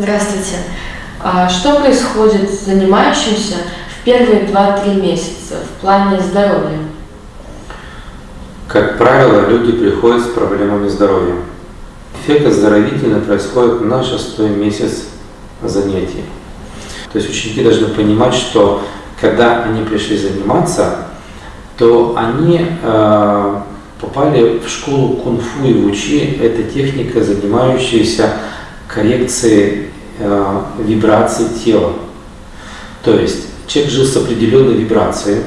Здравствуйте. А что происходит с занимающимся в первые 2-3 месяца в плане здоровья? Как правило, люди приходят с проблемами здоровья. Эффект оздоровительный происходит на шестой месяц занятий. То есть ученики должны понимать, что когда они пришли заниматься, то они э, попали в школу кунг-фу и вучи. Это техника, занимающаяся коррекцией э, вибраций тела. То есть человек жил с определенной вибрацией,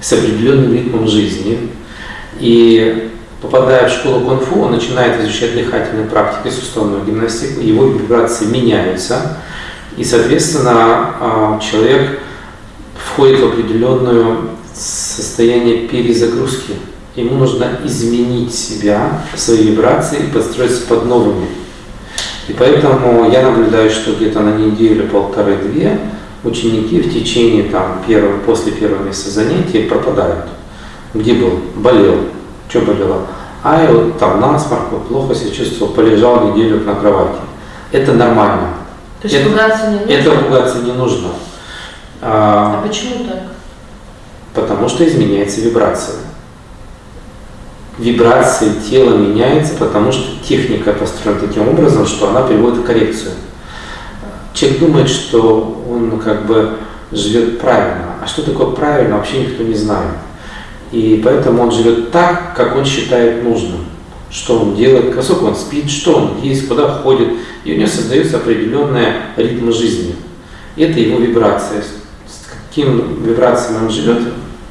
с определенным ритмом жизни, и попадая в школу кунг-фу, он начинает изучать дыхательные практики, суставную гимнастику, его вибрации меняются, и, соответственно, э, человек входит в определенное состояние перезагрузки. Ему нужно изменить себя, свои вибрации и подстроиться под новыми. И поэтому я наблюдаю, что где-то на неделю, полторы-две ученики в течение там, первого, после первого месяца занятий пропадают. Где был? Болел. Что болело? А я вот там насморк, вот плохо себя чувствовал, полежал неделю на кровати. Это нормально. То есть это, пугаться не нужно? Это пугаться не нужно. А, а почему так? Потому что изменяется вибрация. Вибрация тела меняется, потому что техника построена таким образом, что она приводит к коррекцию. Человек думает, что он как бы живет правильно. А что такое правильно, вообще никто не знает. И поэтому он живет так, как он считает нужным. Что он делает, сколько он спит, что он ест, куда ходит. И у него создается определенный ритм жизни. Это его вибрация каким вибрациям он живет,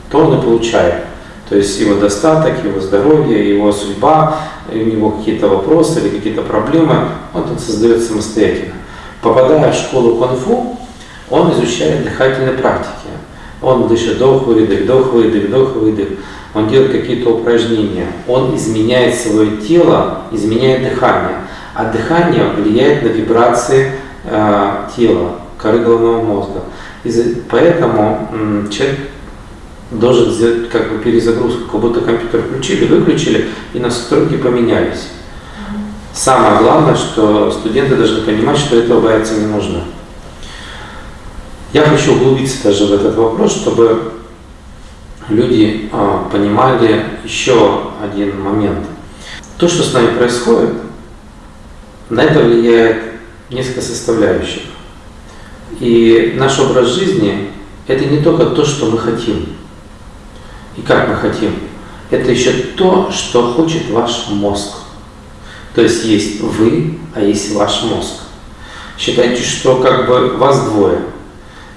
то он и получает. То есть его достаток, его здоровье, его судьба, у него какие-то вопросы или какие-то проблемы, он тут создает самостоятельно. Попадая в школу кунг-фу, он изучает дыхательные практики. Он дышит вдох, выдох, вдох, выдох, вдох, выдох. Он делает какие-то упражнения. Он изменяет свое тело, изменяет дыхание. А дыхание влияет на вибрации э, тела, коры головного мозга. И поэтому человек должен сделать как бы перезагрузку, как будто компьютер включили, выключили и настройки поменялись. Самое главное, что студенты должны понимать, что этого бояться не нужно. Я хочу углубиться даже в этот вопрос, чтобы люди а, понимали еще один момент. То, что с нами происходит, на это влияет несколько составляющих. И наш образ жизни – это не только то, что мы хотим и как мы хотим. Это еще то, что хочет ваш мозг. То есть есть вы, а есть ваш мозг. Считайте, что как бы вас двое.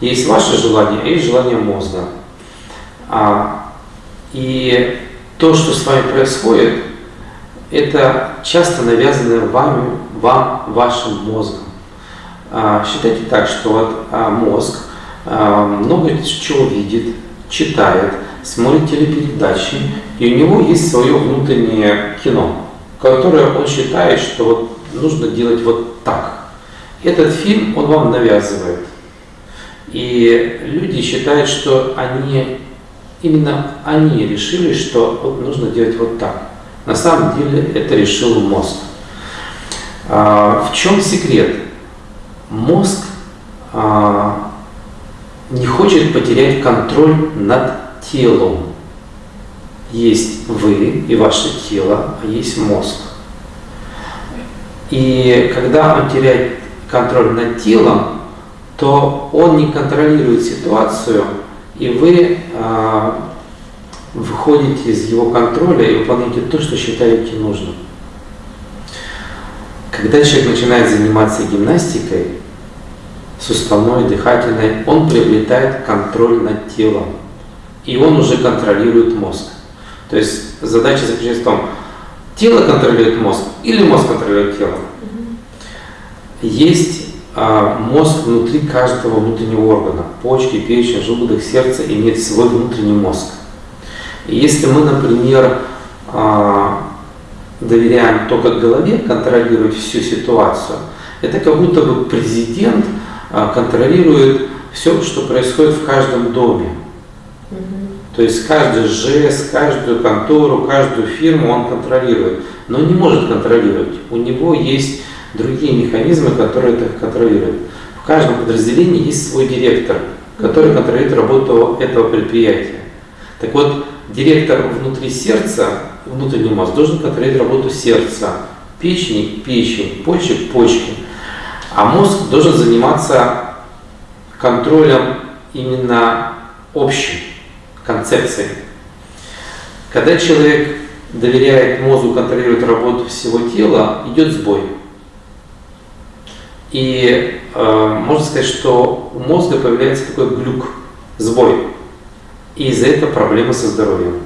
Есть ваше желание, а есть желание мозга. А, и то, что с вами происходит, это часто навязано вами, вам, вашим мозгом. А, считайте так, что вот а, мозг а, много чего видит, читает, смотрит телепередачи, и у него есть свое внутреннее кино, которое он считает, что вот нужно делать вот так. Этот фильм он вам навязывает. И люди считают, что они, именно они решили, что вот нужно делать вот так. На самом деле это решил мозг. В чем секрет? мозг а, не хочет потерять контроль над телом. Есть вы и ваше тело, а есть мозг. И когда он теряет контроль над телом, то он не контролирует ситуацию, и вы а, выходите из его контроля и выполняете то, что считаете нужным. Когда человек начинает заниматься гимнастикой, суставной, дыхательной, он приобретает контроль над телом. И он уже контролирует мозг. То есть задача заключается в том, тело контролирует мозг или мозг контролирует тело. Есть а, мозг внутри каждого внутреннего органа. Почки, печень, желудок, сердце имеет свой внутренний мозг. И если мы, например, а, доверяем только голове контролировать всю ситуацию, это как будто бы президент – а, контролирует все, что происходит в каждом доме. То есть каждый жест, каждую контору, каждую фирму он контролирует, но не может контролировать. У него есть другие механизмы, которые это контролируют. В каждом подразделении есть свой директор, который контролирует работу этого предприятия. Так вот, директор внутри сердца, внутренний мозг, должен контролировать работу сердца, печени, печень, почек, почки. А мозг должен заниматься контролем именно общей концепции. Когда человек доверяет мозгу контролировать работу всего тела, идет сбой. И э, можно сказать, что у мозга появляется такой глюк, сбой. И из-за этого проблемы со здоровьем.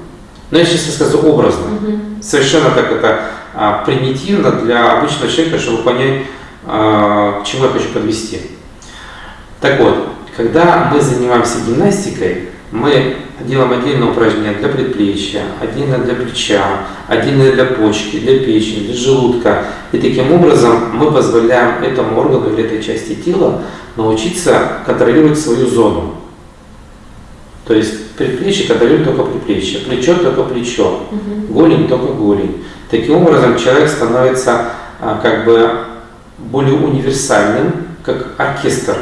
Но я сейчас расскажу образно. Mm-hmm. Совершенно так это а, примитивно для обычного человека, чтобы понять, а, к чему я хочу подвести. Так вот, когда мы занимаемся гимнастикой, мы делаем отдельное упражнение для предплечья, отдельно для плеча, отдельно для почки, для печени, для желудка. И таким образом мы позволяем этому органу или этой части тела научиться контролировать свою зону. То есть предплечье контролирует только предплечье, плечо только плечо, угу. голень только голень. Таким образом человек становится а, как бы более универсальным, как оркестр.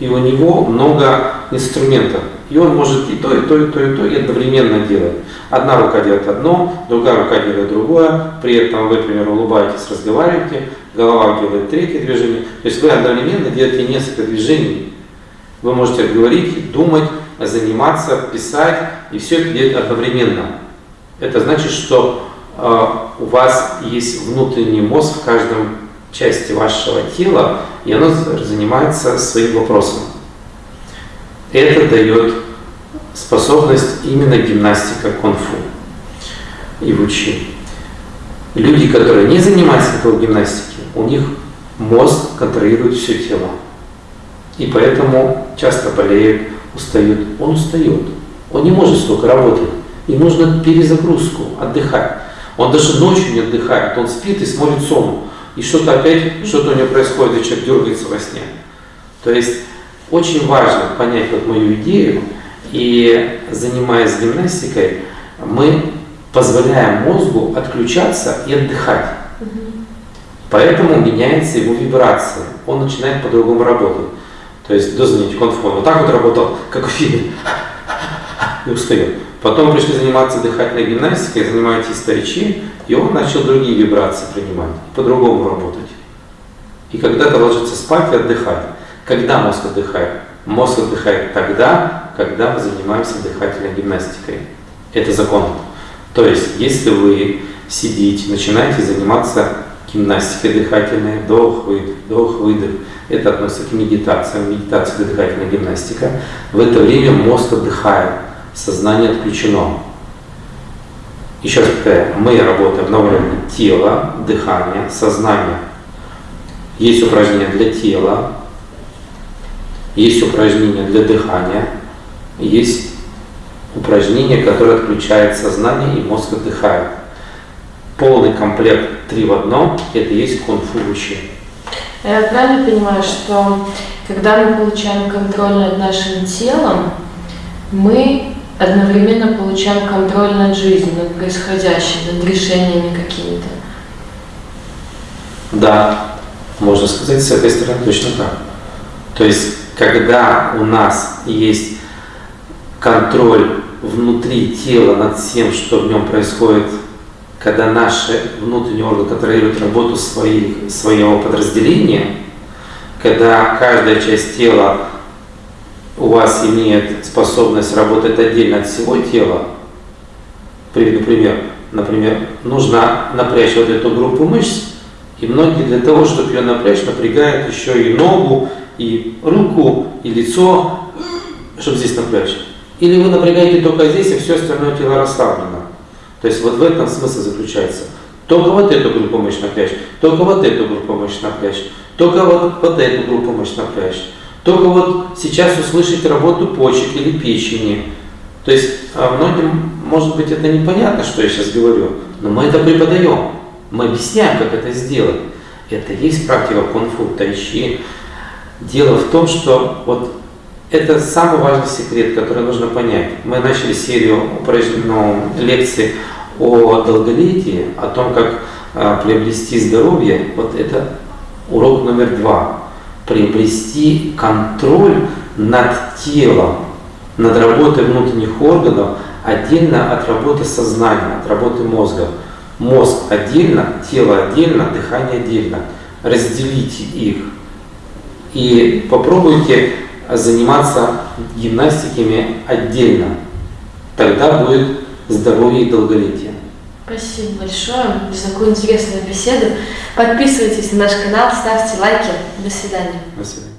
И у него много инструментов. И он может и то, и то, и то, и то, и одновременно делать. Одна рука делает одно, другая рука делает другое. При этом вы, например, улыбаетесь, разговариваете, голова делает третье движение. То есть вы одновременно делаете несколько движений. Вы можете говорить, думать, заниматься, писать, и все это делать одновременно. Это значит, что э, у вас есть внутренний мозг в каждом части вашего тела, и оно занимается своим вопросом. Это дает способность именно гимнастика кунг-фу и вучи. Люди, которые не занимаются такой гимнастикой, у них мозг контролирует все тело. И поэтому часто болеют, устают. Он устает. Он не может столько работать. Им нужно перезагрузку, отдыхать. Он даже ночью не отдыхает, он спит и смотрит сон. И что-то опять, что-то у него происходит, и человек дергается во сне. То есть очень важно понять вот мою идею, и занимаясь гимнастикой, мы позволяем мозгу отключаться и отдыхать. Поэтому меняется его вибрация, он начинает по-другому работать. То есть до занятий конфон вот так вот работал, как в фильме, и устает. Потом пришли заниматься дыхательной гимнастикой, занимаетесь тайчи, и он начал другие вибрации принимать, по-другому работать. И когда-то ложиться спать и отдыхать. Когда мозг отдыхает? Мозг отдыхает тогда, когда мы занимаемся дыхательной гимнастикой. Это закон. То есть, если вы сидите, начинаете заниматься гимнастикой дыхательной, вдох-выдох, вдох-выдох, это относится к медитациям, медитация дыхательная гимнастика. В это время мозг отдыхает, сознание отключено. Еще раз повторяю, мы работаем на уровне тела, дыхания, сознания. Есть упражнения для тела, есть упражнения для дыхания, есть упражнения, которые отключают сознание и мозг отдыхает. Полный комплект три в одном – это есть кунг-фу учение. Я правильно понимаю, что когда мы получаем контроль над нашим телом, мы одновременно получаем контроль над жизнью, над происходящим, над решениями какими-то? Да, можно сказать, с этой стороны точно так. То есть, когда у нас есть контроль внутри тела над всем, что в нем происходит когда наши внутренние органы контролируют работу своих, своего подразделения, когда каждая часть тела у вас имеет способность работать отдельно от всего тела, приведу пример, например, нужно напрячь вот эту группу мышц, и многие для того, чтобы ее напрячь, напрягают еще и ногу, и руку, и лицо, чтобы здесь напрячь. Или вы напрягаете только здесь, и все остальное тело расслаблено. То есть вот в этом смысл заключается. Только вот эту группу мышц напрячь, только вот эту группу мышц напрячь, только вот, вот эту группу мышц напрячь. Только вот сейчас услышать работу почек или печени. То есть а многим, может быть, это непонятно, что я сейчас говорю, но мы это преподаем. Мы объясняем, как это сделать. Это есть практика кунг-фу, тайчи. Дело в том, что вот это самый важный секрет, который нужно понять. Мы начали серию упражнений, лекций о долголетии, о том, как а, приобрести здоровье. Вот это Урок номер два. Приобрести контроль над телом, над работой внутренних органов, отдельно от работы сознания, от работы мозга. Мозг отдельно, тело отдельно, дыхание отдельно. Разделите их. И попробуйте заниматься гимнастиками отдельно. Тогда будет здоровье и долголетие. Спасибо большое за такую интересную беседу. Подписывайтесь на наш канал, ставьте лайки. До свидания. До свидания.